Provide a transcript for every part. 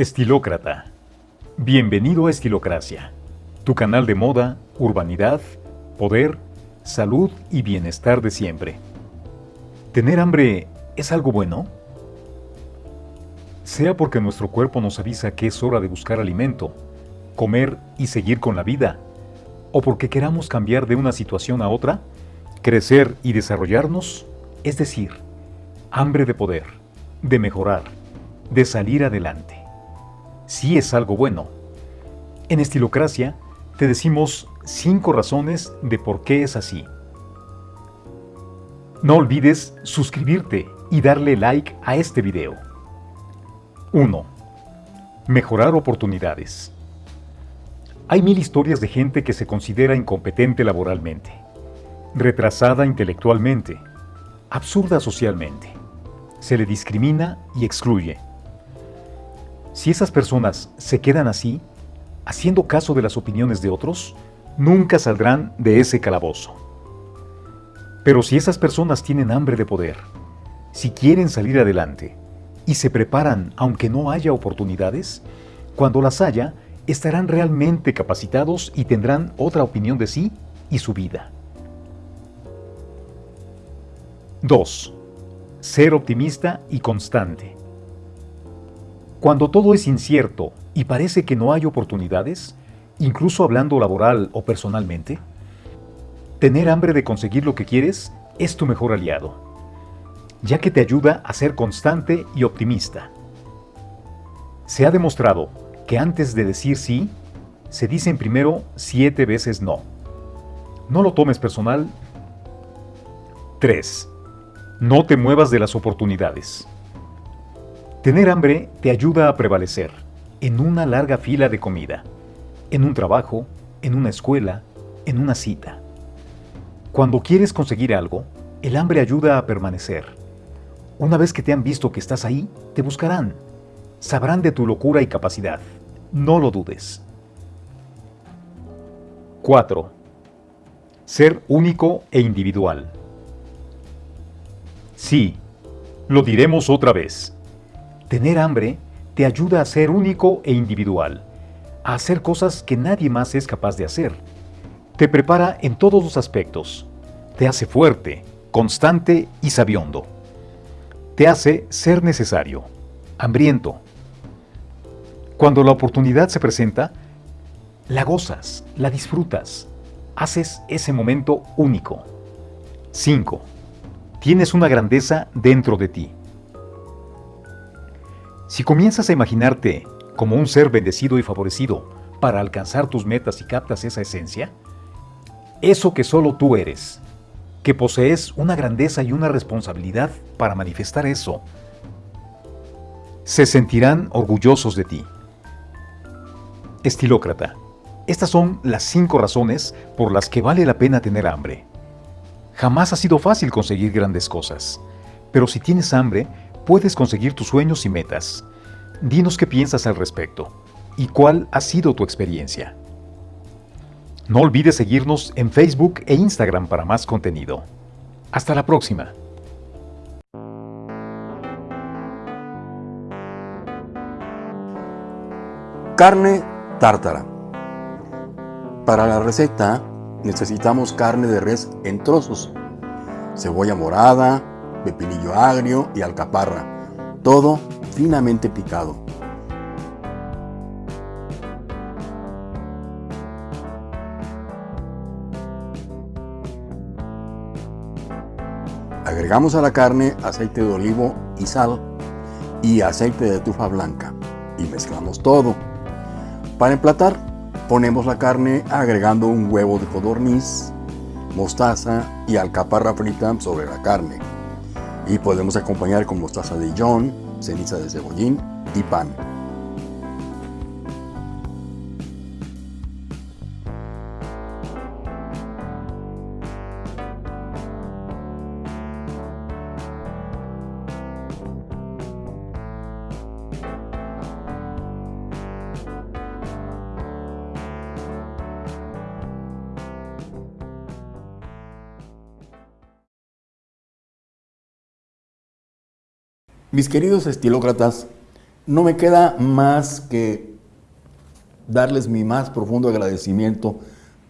Estilócrata. Bienvenido a Estilocracia, tu canal de moda, urbanidad, poder, salud y bienestar de siempre. ¿Tener hambre es algo bueno? Sea porque nuestro cuerpo nos avisa que es hora de buscar alimento, comer y seguir con la vida, o porque queramos cambiar de una situación a otra, crecer y desarrollarnos, es decir, hambre de poder, de mejorar, de salir adelante sí es algo bueno. En Estilocracia te decimos 5 razones de por qué es así. No olvides suscribirte y darle like a este video. 1. Mejorar oportunidades. Hay mil historias de gente que se considera incompetente laboralmente, retrasada intelectualmente, absurda socialmente. Se le discrimina y excluye si esas personas se quedan así, haciendo caso de las opiniones de otros, nunca saldrán de ese calabozo. Pero si esas personas tienen hambre de poder, si quieren salir adelante y se preparan aunque no haya oportunidades, cuando las haya, estarán realmente capacitados y tendrán otra opinión de sí y su vida. 2. Ser optimista y constante. Cuando todo es incierto y parece que no hay oportunidades, incluso hablando laboral o personalmente, tener hambre de conseguir lo que quieres es tu mejor aliado, ya que te ayuda a ser constante y optimista. Se ha demostrado que antes de decir sí, se dicen primero siete veces no. No lo tomes personal. 3. No te muevas de las oportunidades. Tener hambre te ayuda a prevalecer en una larga fila de comida, en un trabajo, en una escuela, en una cita. Cuando quieres conseguir algo, el hambre ayuda a permanecer. Una vez que te han visto que estás ahí, te buscarán. Sabrán de tu locura y capacidad. No lo dudes. 4. Ser único e individual. Sí, lo diremos otra vez. Tener hambre te ayuda a ser único e individual, a hacer cosas que nadie más es capaz de hacer. Te prepara en todos los aspectos. Te hace fuerte, constante y sabiondo. Te hace ser necesario, hambriento. Cuando la oportunidad se presenta, la gozas, la disfrutas, haces ese momento único. 5. Tienes una grandeza dentro de ti. Si comienzas a imaginarte como un ser bendecido y favorecido para alcanzar tus metas y captas esa esencia, eso que solo tú eres, que posees una grandeza y una responsabilidad para manifestar eso, se sentirán orgullosos de ti. Estilócrata, estas son las cinco razones por las que vale la pena tener hambre. Jamás ha sido fácil conseguir grandes cosas, pero si tienes hambre, puedes conseguir tus sueños y metas. Dinos qué piensas al respecto y cuál ha sido tu experiencia. No olvides seguirnos en Facebook e Instagram para más contenido. Hasta la próxima. Carne tártara. Para la receta necesitamos carne de res en trozos, cebolla morada, pepinillo agrio y alcaparra, todo finamente picado. Agregamos a la carne aceite de olivo y sal y aceite de tufa blanca y mezclamos todo. Para emplatar, ponemos la carne agregando un huevo de codorniz, mostaza y alcaparra frita sobre la carne y podemos acompañar con mostaza de Dijon, ceniza de cebollín y pan. Mis queridos estilócratas, No me queda más que darles mi más profundo agradecimiento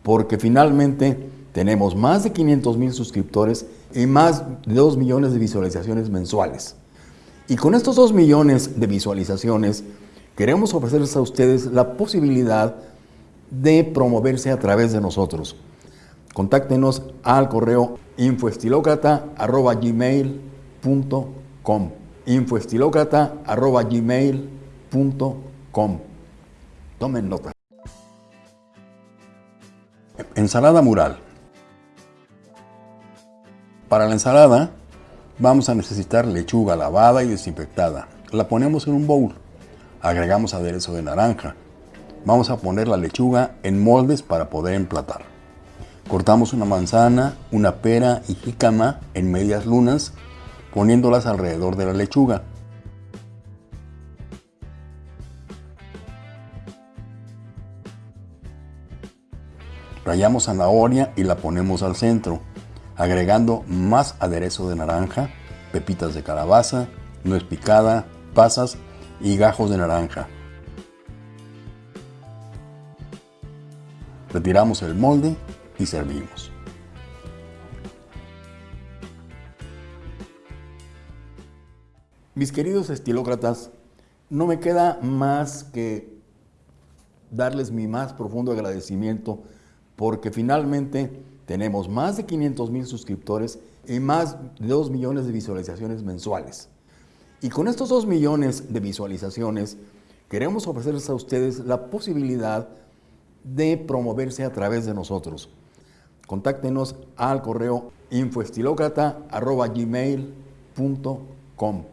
porque finalmente tenemos más de 500 mil suscriptores y más de 2 millones de visualizaciones mensuales. Y con estos 2 millones de visualizaciones queremos ofrecerles a ustedes la posibilidad de promoverse a través de nosotros. Contáctenos al correo infoestilocrata.gmail.com infoestilocrata.gmail.com Tomen nota. Ensalada mural. Para la ensalada vamos a necesitar lechuga lavada y desinfectada. La ponemos en un bowl. Agregamos aderezo de naranja. Vamos a poner la lechuga en moldes para poder emplatar. Cortamos una manzana, una pera y jícama en medias lunas, poniéndolas alrededor de la lechuga. Rayamos zanahoria y la ponemos al centro, agregando más aderezo de naranja, pepitas de calabaza, nuez picada, pasas y gajos de naranja. Retiramos el molde y servimos. Mis queridos estilócratas, no me queda más que darles mi más profundo agradecimiento porque finalmente tenemos más de 500 mil suscriptores y más de 2 millones de visualizaciones mensuales. Y con estos 2 millones de visualizaciones queremos ofrecerles a ustedes la posibilidad de promoverse a través de nosotros. Contáctenos al correo infoestilocrata.gmail.com